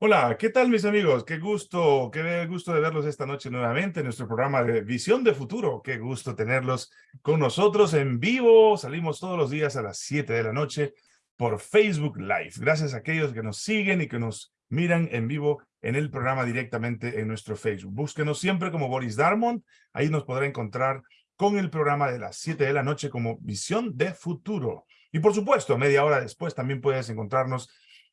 Hola, ¿qué tal mis amigos? Qué gusto, qué gusto de verlos esta noche nuevamente en nuestro programa de Visión de Futuro. Qué gusto tenerlos con nosotros en vivo. Salimos todos los días a las 7 de la noche por Facebook Live. Gracias a aquellos que nos siguen y que nos miran en vivo en el programa directamente en nuestro Facebook. Búsquenos siempre como Boris Darmon. Ahí nos podrá encontrar con el programa de las 7 de la noche como Visión de Futuro. Y por supuesto, media hora después también puedes encontrarnos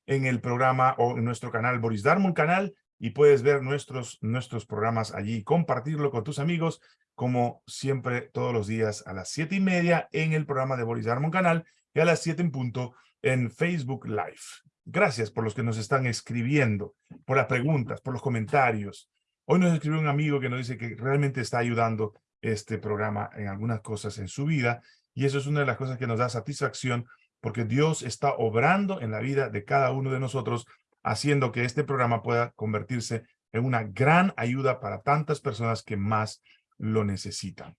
en el programa o en nuestro canal Boris Darmon canal y puedes ver nuestros, nuestros programas allí, compartirlo con tus amigos, como siempre todos los días a las siete y media en el programa de Boris Darmon canal y a las siete en punto en Facebook Live. Gracias por los que nos están escribiendo, por las preguntas, por los comentarios. Hoy nos escribió un amigo que nos dice que realmente está ayudando este programa en algunas cosas en su vida y eso es una de las cosas que nos da satisfacción porque Dios está obrando en la vida de cada uno de nosotros, haciendo que este programa pueda convertirse en una gran ayuda para tantas personas que más lo necesitan.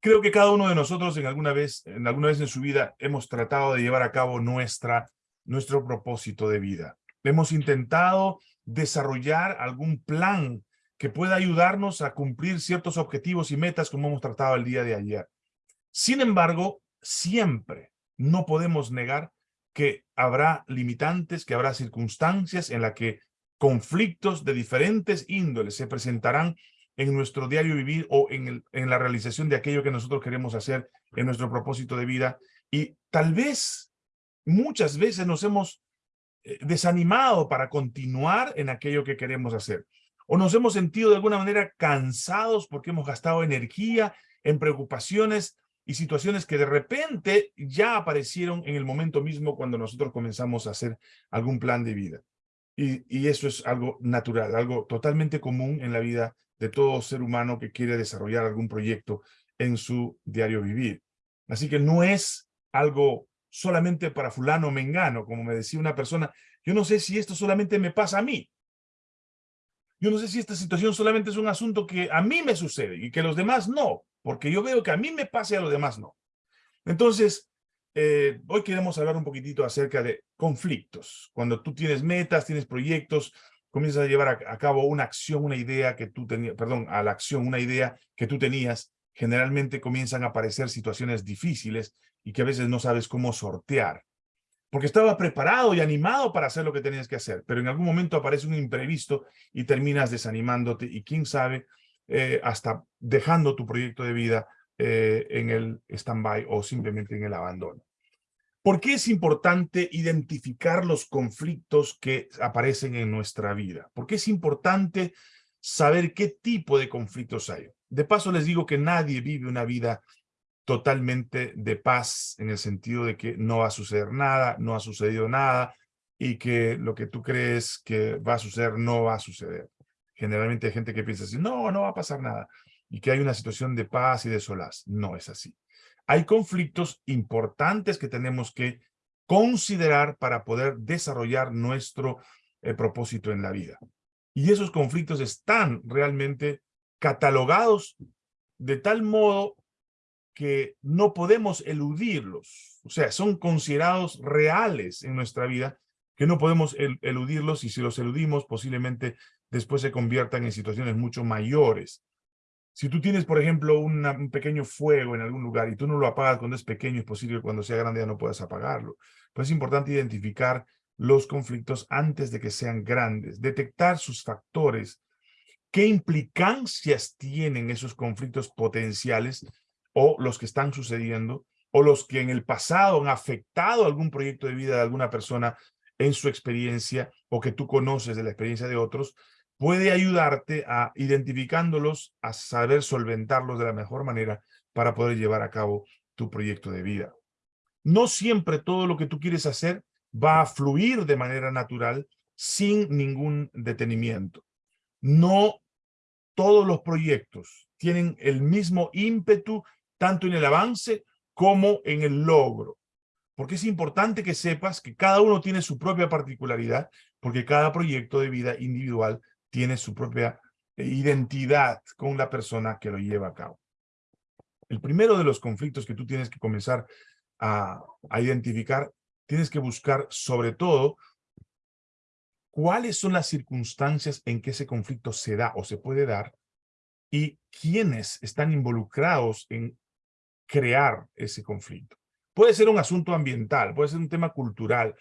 Creo que cada uno de nosotros en alguna vez en, alguna vez en su vida hemos tratado de llevar a cabo nuestra, nuestro propósito de vida. Hemos intentado desarrollar algún plan que pueda ayudarnos a cumplir ciertos objetivos y metas como hemos tratado el día de ayer. Sin embargo, siempre, no podemos negar que habrá limitantes, que habrá circunstancias en las que conflictos de diferentes índoles se presentarán en nuestro diario vivir o en, la realización de aquello que nosotros queremos hacer en nuestro propósito de vida. Y tal vez, muchas veces nos hemos eh, desanimado para continuar en aquello que queremos hacer. O nos hemos sentido de alguna manera cansados porque hemos gastado energía en preocupaciones y situaciones que de repente ya aparecieron en el momento mismo cuando nosotros comenzamos a hacer algún plan de vida. Y, y, eso es algo natural, algo totalmente común en la vida de todo ser humano que quiere desarrollar algún proyecto en su diario vivir. Así que no es algo solamente para fulano mengano, como me decía una persona, yo no sé si esto solamente me pasa a mí. Yo no sé si esta situación solamente es un asunto que a mí me sucede y que los demás no porque yo veo que a mí me pase y a los demás no. Entonces, eh, hoy queremos hablar un poquitito acerca de conflictos. Cuando tú tienes metas, tienes proyectos, comienzas a llevar a, cabo una acción, una idea que tú tenías, perdón, a la acción, una idea que tú tenías, generalmente comienzan a aparecer situaciones difíciles y que a veces no sabes cómo sortear. Porque estaba preparado y animado para hacer lo que tenías que hacer, pero en algún momento aparece un imprevisto y terminas desanimándote y quién sabe eh, hasta dejando tu proyecto de vida eh, en el stand-by o simplemente en el abandono. ¿Por qué es importante identificar los conflictos que aparecen en nuestra vida? ¿Por qué es importante saber qué tipo de conflictos hay? De paso les digo que nadie vive una vida totalmente de paz en el sentido de que no va a suceder nada, no ha sucedido nada y que lo que tú crees que va a suceder no va a suceder. Generalmente hay gente que piensa así, no, no va a pasar nada, y que hay una situación de paz y de solaz. No es así. Hay conflictos importantes que tenemos que considerar para poder desarrollar nuestro eh, propósito en la vida. Y esos conflictos están realmente catalogados de tal modo que no podemos eludirlos. O sea, son considerados reales en nuestra vida que no podemos eludirlos y si los eludimos posiblemente después se conviertan en situaciones mucho mayores. Si tú tienes, por ejemplo, un pequeño fuego en algún lugar y tú no lo apagas cuando es pequeño, es posible que cuando sea grande ya no puedas apagarlo. Pues es importante identificar los conflictos antes de que sean grandes, detectar sus factores, qué implicancias tienen esos conflictos potenciales o los que están sucediendo o los que en el pasado han afectado algún proyecto de vida de alguna persona en su experiencia o que tú conoces de la experiencia de otros puede ayudarte a identificándolos, a saber solventarlos de la mejor manera para poder llevar a cabo tu proyecto de vida. No siempre todo lo que tú quieres hacer va a fluir de manera natural sin ningún detenimiento. No todos los proyectos tienen el mismo ímpetu tanto en el avance como en el logro. Porque es importante que sepas que cada uno tiene su propia particularidad, porque cada proyecto de vida individual tiene su propia eh, identidad con la persona que lo lleva a cabo. El primero de los conflictos que tú tienes que comenzar a, identificar, tienes que buscar sobre todo cuáles son las circunstancias en que ese conflicto se da o se puede dar y quiénes están involucrados en crear ese conflicto. Puede ser un asunto ambiental, puede ser un tema cultural,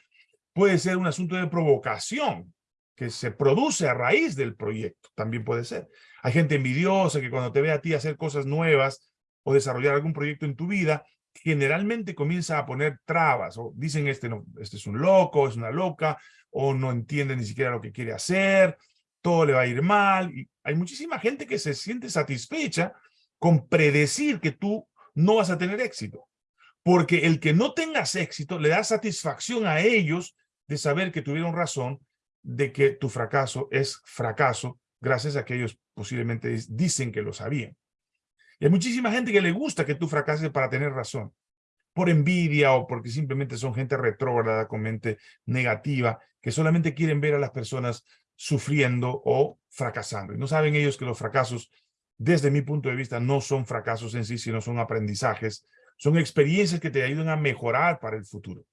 puede ser un asunto de provocación que se produce a raíz del proyecto, también puede ser. Hay gente envidiosa que cuando te ve a ti hacer cosas nuevas o desarrollar algún proyecto en tu vida, generalmente comienza a poner trabas o dicen este, no, este es un loco, es una loca, o no entiende ni siquiera lo que quiere hacer, todo le va a ir mal. Hay muchísima gente que se siente satisfecha con predecir que tú no vas a tener éxito. Porque el que no tengas éxito le da satisfacción a ellos de saber que tuvieron razón de que tu fracaso es fracaso gracias a que ellos posiblemente dicen que lo sabían. Y hay muchísima gente que le gusta que tú fracases para tener razón, por envidia o porque simplemente son gente retrógrada con mente negativa, que solamente quieren ver a las personas sufriendo o fracasando. Y no saben ellos que los fracasos, desde mi punto de vista, no son fracasos en sí, sino son aprendizajes, son experiencias que te ayudan a mejorar para el futuro.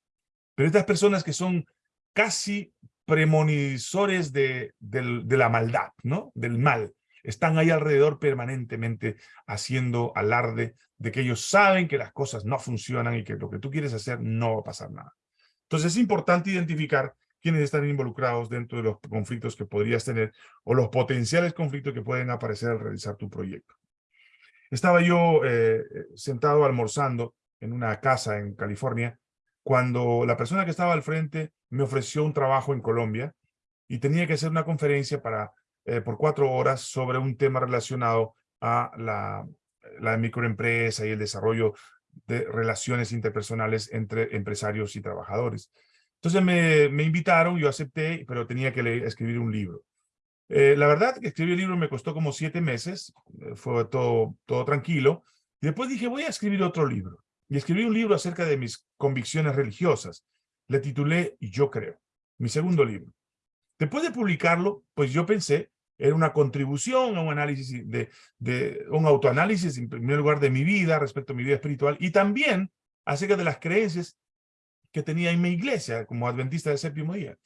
Pero estas personas que son casi premonizores de, la maldad, ¿no? Del mal, están ahí alrededor permanentemente haciendo alarde de que ellos saben que las cosas no funcionan y que lo que tú quieres hacer no va a pasar nada. Entonces es importante identificar quiénes están involucrados dentro de los conflictos que podrías tener o los potenciales conflictos que pueden aparecer al realizar tu proyecto. Estaba yo eh, sentado almorzando en una casa en California cuando la persona que estaba al frente me ofreció un trabajo en Colombia y tenía que hacer una conferencia para eh, por cuatro horas sobre un tema relacionado a la, la microempresa y el desarrollo de relaciones interpersonales entre empresarios y trabajadores. Entonces me, me invitaron, yo acepté, pero tenía que escribir un libro. Eh, la verdad que escribir el libro me costó como siete meses, eh, fue todo, todo tranquilo. Y después dije, voy a escribir otro libro. Y escribí un libro acerca de mis convicciones religiosas. Le titulé Yo Creo, mi segundo libro. Después de publicarlo, pues yo pensé era una contribución a un análisis, de, de, un autoanálisis en primer lugar de mi vida respecto a mi vida espiritual y también acerca de las creencias que tenía en mi iglesia como adventista del séptimo día.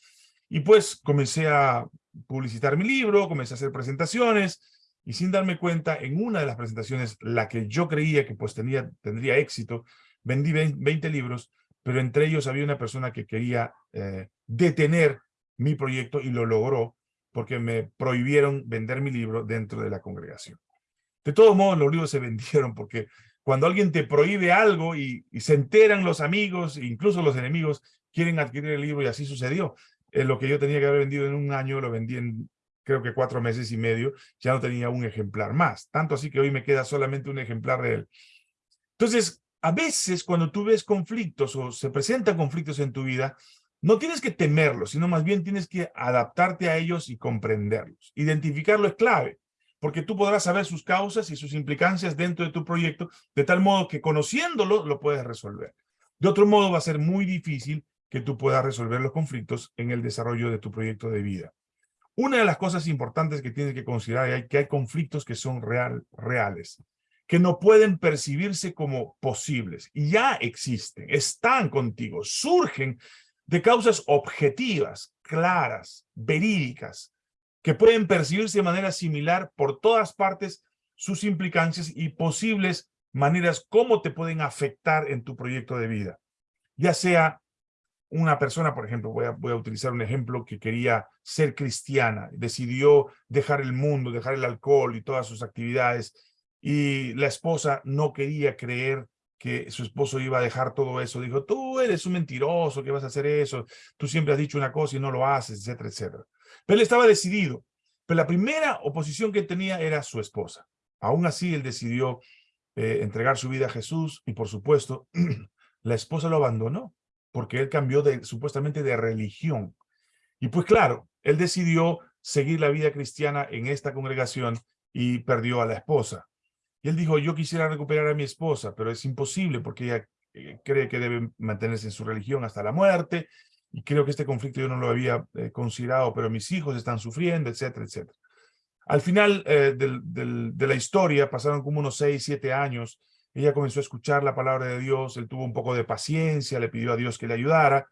Y pues comencé a publicitar mi libro, comencé a hacer presentaciones y sin darme cuenta, en una de las presentaciones, la que yo creía que pues tenía, tendría éxito, vendí 20 libros, pero entre ellos había una persona que quería eh, detener mi proyecto y lo logró porque me prohibieron vender mi libro dentro de la congregación. De todos modos, los libros se vendieron porque cuando alguien te prohíbe algo y, se enteran los amigos, incluso los enemigos, quieren adquirir el libro y así sucedió. En lo que yo tenía que haber vendido en un año, lo vendí en creo que cuatro meses y medio, ya no tenía un ejemplar más. Tanto así que hoy me queda solamente un ejemplar de él. Entonces, a veces cuando tú ves conflictos o se presentan conflictos en tu vida, no tienes que temerlos, sino más bien tienes que adaptarte a ellos y comprenderlos. Identificarlo es clave, porque tú podrás saber sus causas y sus implicancias dentro de tu proyecto, de tal modo que conociéndolo lo puedes resolver. De otro modo va a ser muy difícil que tú puedas resolver los conflictos en el desarrollo de tu proyecto de vida. Una de las cosas importantes que tienes que considerar es que hay conflictos que son real, reales, que no pueden percibirse como posibles, y ya existen, están contigo, surgen de causas objetivas, claras, verídicas, que pueden percibirse de manera similar por todas partes sus implicancias y posibles maneras cómo te pueden afectar en tu proyecto de vida. Ya sea una persona, por ejemplo, voy a, voy a utilizar un ejemplo que quería ser cristiana, decidió dejar el mundo, dejar el alcohol y todas sus actividades, y la esposa no quería creer que su esposo iba a dejar todo eso. Dijo, tú eres un mentiroso, que vas a hacer eso? Tú siempre has dicho una cosa y no lo haces, etcétera, etcétera. Pero él estaba decidido. Pero la primera oposición que tenía era su esposa. Aún así, él decidió eh, entregar su vida a Jesús y, por supuesto, la esposa lo abandonó porque él cambió de, supuestamente de religión. Y pues claro, él decidió seguir la vida cristiana en esta congregación y perdió a la esposa. Y él dijo, yo quisiera recuperar a mi esposa, pero es imposible porque ella eh, cree que debe mantenerse en su religión hasta la muerte, y creo que este conflicto yo no lo había eh, considerado, pero mis hijos están sufriendo, etcétera, etcétera. Al final eh, de la historia, pasaron como unos seis, siete años, ella comenzó a escuchar la palabra de Dios, él tuvo un poco de paciencia, le pidió a Dios que le ayudara,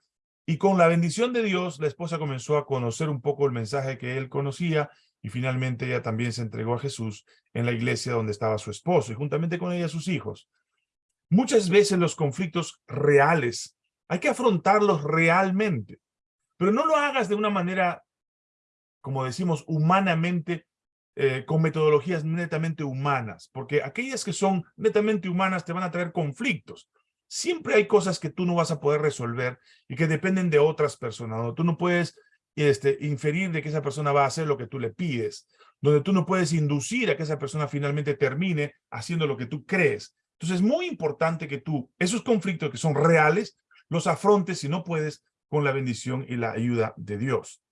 Y con la bendición de Dios, la esposa comenzó a conocer un poco el mensaje que él conocía y finalmente ella también se entregó a Jesús en la iglesia donde estaba su esposo y juntamente con ella sus hijos. Muchas veces los conflictos reales hay que afrontarlos realmente, pero no lo hagas de una manera, como decimos, humanamente, eh, con metodologías netamente humanas, porque aquellas que son netamente humanas te van a traer conflictos. Siempre hay cosas que tú no vas a poder resolver y que dependen de otras personas. Tú no puedes este, inferir de que esa persona va a hacer lo que tú le pides, donde tú no puedes inducir a que esa persona finalmente termine haciendo lo que tú crees. Entonces es muy importante que tú, esos conflictos que son reales, los afrontes si no puedes con la bendición y la ayuda de Dios.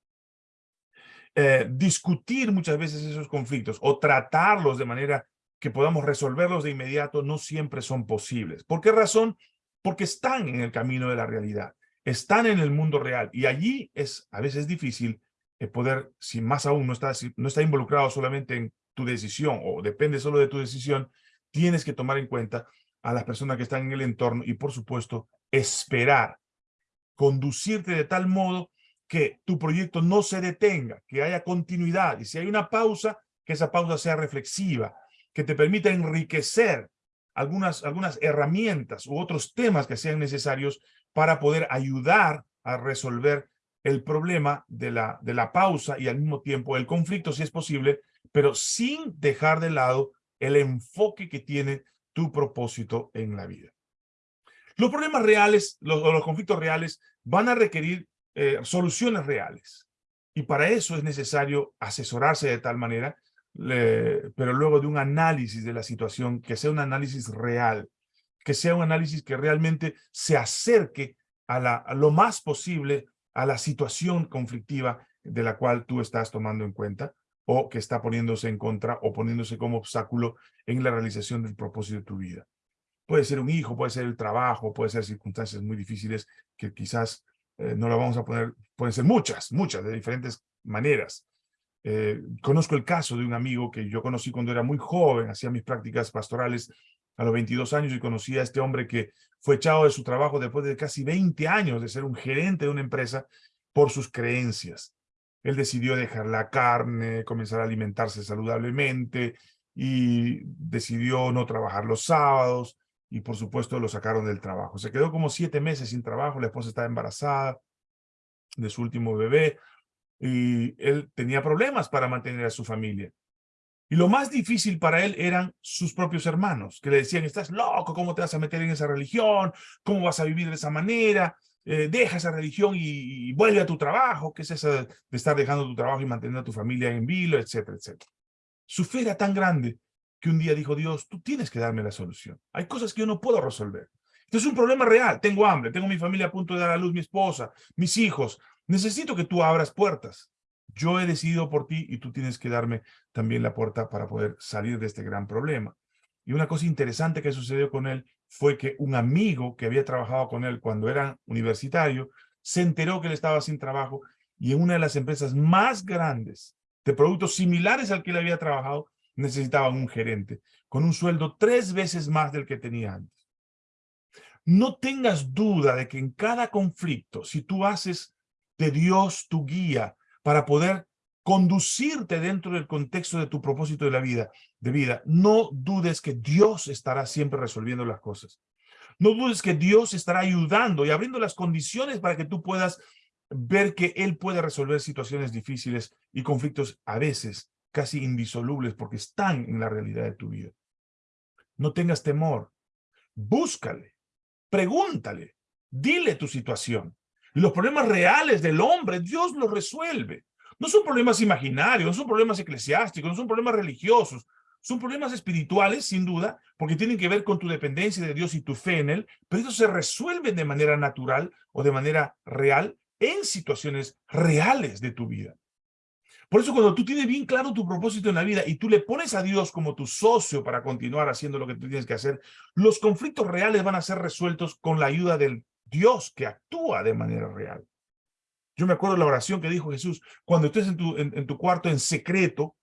Eh, discutir muchas veces esos conflictos o tratarlos de manera que podamos resolverlos de inmediato no siempre son posibles. ¿Por qué razón? Porque están en el camino de la realidad están en el mundo real y allí es a veces difícil eh, poder, si más aún no está, no está involucrado solamente en tu decisión o depende solo de tu decisión, tienes que tomar en cuenta a las personas que están en el entorno y por supuesto esperar, conducirte de tal modo que tu proyecto no se detenga, que haya continuidad. Y si hay una pausa, que esa pausa sea reflexiva, que te permita enriquecer algunas, algunas herramientas u otros temas que sean necesarios para poder ayudar a resolver el problema de la, de la pausa y al mismo tiempo el conflicto, si es posible, pero sin dejar de lado el enfoque que tiene tu propósito en la vida. Los problemas reales, los, los conflictos reales, van a requerir eh, soluciones reales. Y para eso es necesario asesorarse de tal manera, pero luego de un análisis de la situación, que sea un análisis real, que sea un análisis que realmente se acerque a, la, lo más posible a la situación conflictiva de la cual tú estás tomando en cuenta o que está poniéndose en contra o poniéndose como obstáculo en la realización del propósito de tu vida. Puede ser un hijo, puede ser el trabajo, puede ser circunstancias muy difíciles que quizás eh, no lo vamos a poner, pueden ser muchas, muchas, de diferentes maneras. Eh, conozco el caso de un amigo que yo conocí cuando era muy joven, hacía mis prácticas pastorales a los 22 años y conocí a este hombre que fue echado de su trabajo después de casi 20 años de ser un gerente de una empresa por sus creencias. Él decidió dejar la carne, comenzar a alimentarse saludablemente y decidió no trabajar los sábados y por supuesto lo sacaron del trabajo. Se quedó como siete meses sin trabajo, la esposa estaba embarazada de su último bebé y él tenía problemas para mantener a su familia. Y lo más difícil para él eran sus propios hermanos, que le decían, estás loco, ¿cómo te vas a meter en esa religión? ¿Cómo vas a vivir de esa manera? Eh, deja esa religión y, vuelve a tu trabajo, ¿qué es eso de estar dejando tu trabajo y manteniendo a tu familia en vilo, etcétera, etcétera? Su fe era tan grande que un día dijo, Dios, tú tienes que darme la solución. Hay cosas que yo no puedo resolver. Esto es un problema real. Tengo hambre, tengo mi familia a punto de dar a luz, mi esposa, mis hijos. Necesito que tú abras puertas. Yo he decidido por ti y tú tienes que darme también la puerta para poder salir de este gran problema. Y una cosa interesante que sucedió con él fue que un amigo que había trabajado con él cuando era universitario se enteró que él estaba sin trabajo y en una de las empresas más grandes de productos similares al que él había trabajado necesitaban un gerente con un sueldo tres veces más del que tenía antes. No tengas duda de que en cada conflicto, si tú haces de Dios tu guía, para poder conducirte dentro del contexto de tu propósito de la vida, de vida. No dudes que Dios estará siempre resolviendo las cosas. No dudes que Dios estará ayudando y abriendo las condiciones para que tú puedas ver que Él puede resolver situaciones difíciles y conflictos a veces casi indisolubles porque están en la realidad de tu vida. No tengas temor. Búscale. Pregúntale. Dile tu situación. Los problemas reales del hombre, Dios los resuelve. No son problemas imaginarios, no son problemas eclesiásticos, no son problemas religiosos. Son problemas espirituales, sin duda, porque tienen que ver con tu dependencia de Dios y tu fe en Él, pero ellos se resuelven de manera natural o de manera real en situaciones reales de tu vida. Por eso cuando tú tienes bien claro tu propósito en la vida y tú le pones a Dios como tu socio para continuar haciendo lo que tú tienes que hacer, los conflictos reales van a ser resueltos con la ayuda del Dios que actúa de manera real. Yo me acuerdo la oración que dijo Jesús, cuando estés en tu, en, tu cuarto en secreto,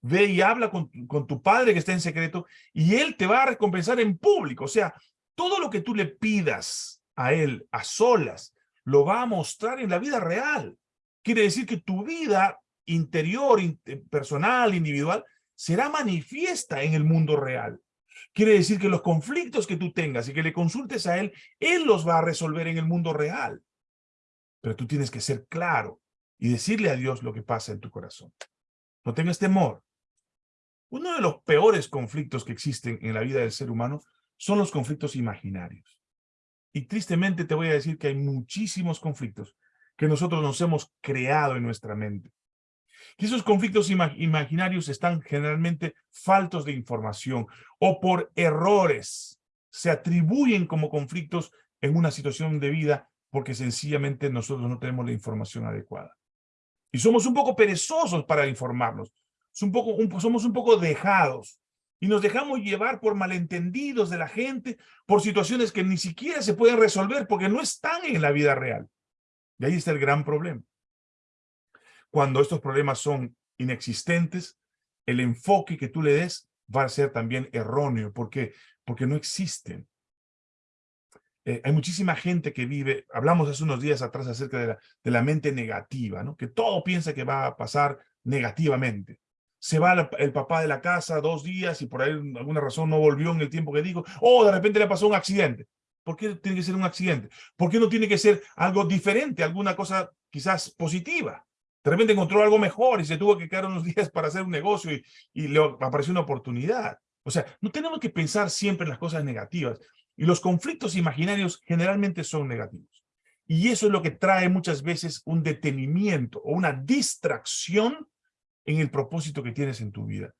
ve y habla con, con tu padre que está en secreto y él te va a recompensar en público. O sea, todo lo que tú le pidas a él a solas, lo va a mostrar en la vida real. Quiere decir que tu vida interior, eh, personal, individual, será manifiesta en el mundo real. Quiere decir que los conflictos que tú tengas y que le consultes a Él, Él los va a resolver en el mundo real. Pero tú tienes que ser claro y decirle a Dios lo que pasa en tu corazón. No tengas temor. Uno de los peores conflictos que existen en la vida del ser humano son los conflictos imaginarios. Y tristemente te voy a decir que hay muchísimos conflictos que nosotros nos hemos creado en nuestra mente. Y esos conflictos imaginarios están generalmente faltos de información o por errores. Se atribuyen como conflictos en una situación de vida porque sencillamente nosotros no tenemos la información adecuada. Y somos un poco perezosos para informarnos. somos un poco dejados. Y nos dejamos llevar por malentendidos de la gente, por situaciones que ni siquiera se pueden resolver porque no están en la vida real. Y ahí está el gran problema. Cuando estos problemas son inexistentes, el enfoque que tú le des va a ser también erróneo. ¿Por qué? Porque no existen. Eh, hay muchísima gente que vive, hablamos hace unos días atrás acerca de la, mente negativa, ¿no? que todo piensa que va a pasar negativamente. Se va el papá de la casa dos días y por ahí alguna razón no volvió en el tiempo que dijo, o oh, de repente le pasó un accidente. ¿Por qué tiene que ser un accidente? ¿Por qué no tiene que ser algo diferente, alguna cosa quizás positiva? De repente encontró algo mejor y se tuvo que quedar unos días para hacer un negocio y, y le apareció una oportunidad. O sea, no tenemos que pensar siempre en las cosas negativas. Y los conflictos imaginarios generalmente son negativos. Y eso es lo que trae muchas veces un detenimiento o una distracción en el propósito que tienes en tu vida.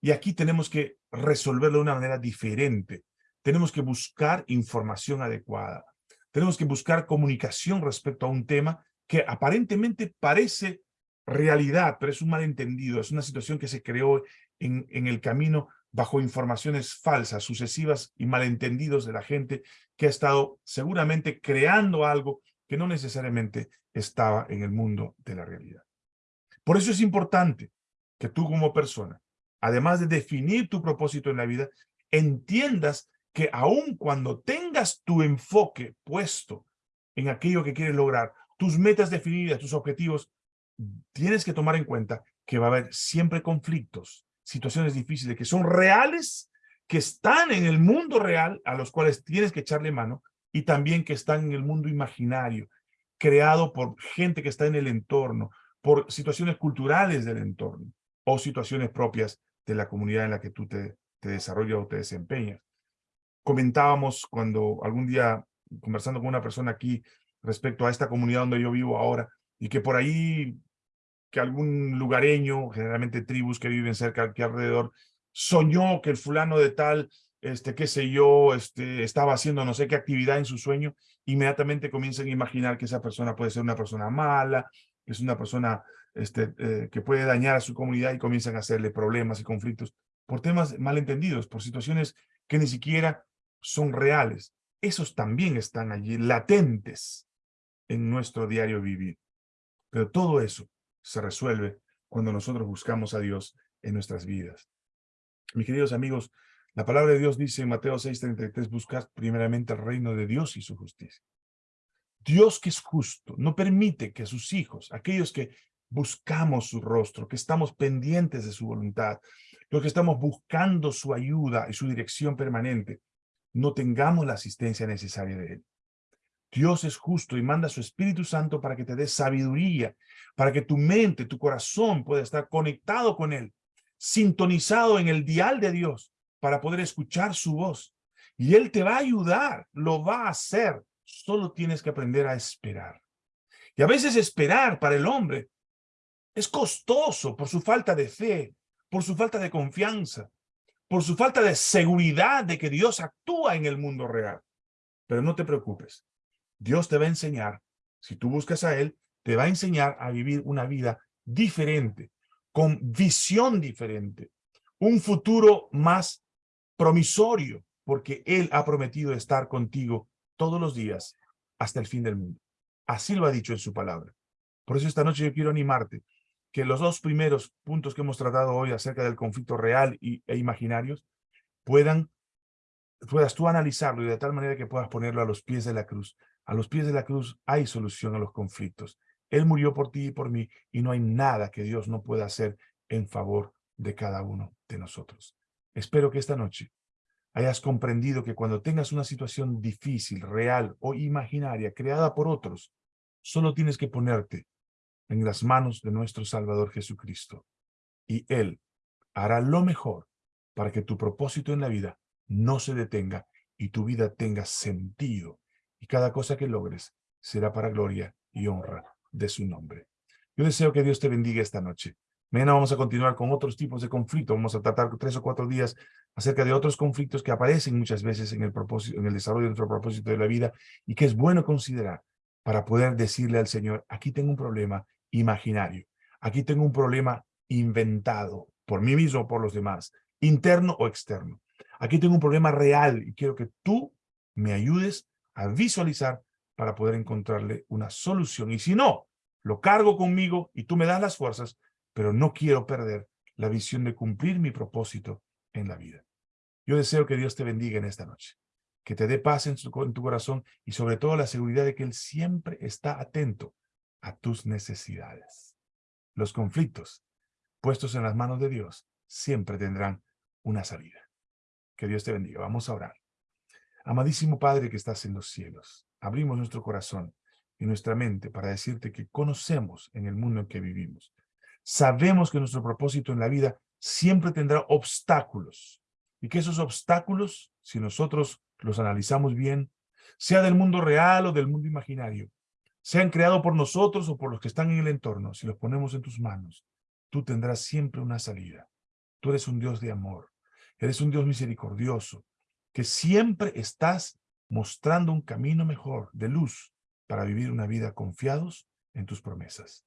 Y aquí tenemos que resolverlo de una manera diferente tenemos que buscar información adecuada. Tenemos que buscar comunicación respecto a un tema que aparentemente parece realidad, pero es un malentendido, es una situación que se creó en, en el camino bajo informaciones falsas, sucesivas y malentendidos de la gente que ha estado seguramente creando algo que no necesariamente estaba en el mundo de la realidad. Por eso es importante que tú como persona, además de definir tu propósito en la vida, entiendas que aun cuando tengas tu enfoque puesto en aquello que quieres lograr, tus metas definidas, tus objetivos, tienes que tomar en cuenta que va a haber siempre conflictos, situaciones difíciles que son reales, que están en el mundo real, a los cuales tienes que echarle mano, y también que están en el mundo imaginario, creado por gente que está en el entorno, por situaciones culturales del entorno, o situaciones propias de la comunidad en la que tú te, te desarrollas o te desempeñas. Comentábamos cuando algún día conversando con una persona aquí respecto a esta comunidad donde yo vivo ahora y que por ahí que algún lugareño, generalmente tribus que viven cerca aquí alrededor, soñó que el fulano de tal, este, qué sé yo, este, estaba haciendo no sé qué actividad en su sueño, inmediatamente comienzan a imaginar que esa persona puede ser una persona mala, que es una persona este, eh, que puede dañar a su comunidad y comienzan a hacerle problemas y conflictos por temas malentendidos, por situaciones que ni siquiera son reales, esos también están allí latentes en nuestro diario vivir. Pero todo eso se resuelve cuando nosotros buscamos a Dios en nuestras vidas. Mis queridos amigos, la palabra de Dios dice en Mateo 6:33, buscad primeramente el reino de Dios y su justicia. Dios que es justo, no permite que sus hijos, aquellos que buscamos su rostro, que estamos pendientes de su voluntad, los que estamos buscando su ayuda y su dirección permanente, no tengamos la asistencia necesaria de Él. Dios es justo y manda su Espíritu Santo para que te dé sabiduría, para que tu mente, tu corazón pueda estar conectado con Él, sintonizado en el dial de Dios para poder escuchar su voz. Y Él te va a ayudar, lo va a hacer. Solo tienes que aprender a esperar. Y a veces esperar para el hombre es costoso por su falta de fe, por su falta de confianza, por su falta de seguridad de que Dios actúa en el mundo real. Pero no te preocupes. Dios te va a enseñar, si tú buscas a Él, te va a enseñar a vivir una vida diferente, con visión diferente, un futuro más promisorio, porque Él ha prometido estar contigo todos los días hasta el fin del mundo. Así lo ha dicho en su palabra. Por eso esta noche yo quiero animarte que los dos primeros puntos que hemos tratado hoy acerca del conflicto real y, e imaginarios puedan, puedas tú analizarlo y de tal manera que puedas ponerlo a los pies de la cruz A los pies de la cruz hay solución a los conflictos. Él murió por ti y por mí y no hay nada que Dios no pueda hacer en favor de cada uno de nosotros. Espero que esta noche hayas comprendido que cuando tengas una situación difícil, real o imaginaria, creada por otros, solo tienes que ponerte en las manos de nuestro Salvador Jesucristo. Y Él hará lo mejor para que tu propósito en la vida no se detenga y tu vida tenga sentido. Y cada cosa que logres será para gloria y honra de su nombre. Yo deseo que Dios te bendiga esta noche. Mañana vamos a continuar con otros tipos de conflictos. Vamos a tratar tres o cuatro días acerca de otros conflictos que aparecen muchas veces en el, propósito, en el desarrollo de nuestro propósito de la vida y que es bueno considerar para poder decirle al Señor, aquí tengo un problema imaginario, aquí tengo un problema inventado por mí mismo o por los demás, interno o externo. Aquí tengo un problema real y quiero que tú me ayudes a visualizar para poder encontrarle una solución. Y si no, lo cargo conmigo y tú me das las fuerzas, pero no quiero perder la visión de cumplir mi propósito en la vida. Yo deseo que Dios te bendiga en esta noche, que te dé paz en, en tu corazón y sobre todo la seguridad de que Él siempre está atento a tus necesidades. Los conflictos puestos en las manos de Dios siempre tendrán una salida. Que Dios te bendiga. Vamos a orar. Amadísimo Padre que estás en los cielos, abrimos nuestro corazón y nuestra mente para decirte que conocemos en el mundo en que vivimos. Sabemos que nuestro propósito en la vida siempre tendrá obstáculos y que esos obstáculos, si nosotros los analizamos bien, sea del mundo real o del mundo imaginario, sean creados por nosotros o por los que están en el entorno, si los ponemos en tus manos, tú tendrás siempre una salida. Tú eres un Dios de amor, eres un Dios misericordioso, que siempre estás mostrando un camino mejor, de luz, para vivir una vida confiados en tus promesas.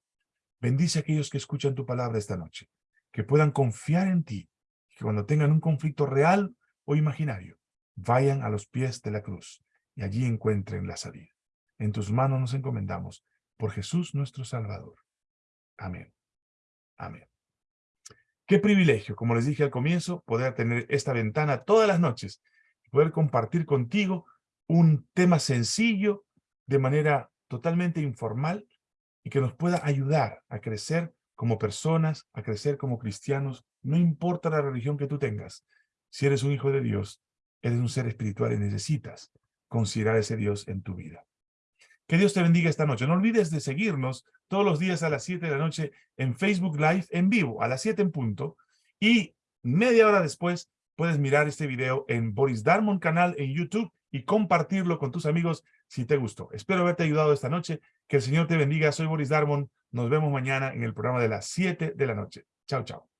Bendice a aquellos que escuchan tu palabra esta noche, que puedan confiar en ti, que cuando tengan un conflicto real o imaginario, vayan a los pies de la cruz y allí encuentren la salida. En tus manos nos encomendamos por Jesús nuestro Salvador. Amén. Amén. Qué privilegio, como les dije al comienzo, poder tener esta ventana todas las noches poder compartir contigo un tema sencillo de manera totalmente informal y que nos pueda ayudar a crecer como personas, a crecer como cristianos, no importa la religión que tú tengas. Si eres un hijo de Dios, eres un ser espiritual y necesitas considerar ese Dios en tu vida. Que Dios te bendiga esta noche. No olvides de seguirnos todos los días a las 7 de la noche en Facebook Live en vivo, a las 7 en punto, y media hora después puedes mirar este video en Boris Darmon canal en YouTube y compartirlo con tus amigos si te gustó. Espero haberte ayudado esta noche. Que el Señor te bendiga. Soy Boris Darmon. Nos vemos mañana en el programa de las 7 de la noche. Chao, chao.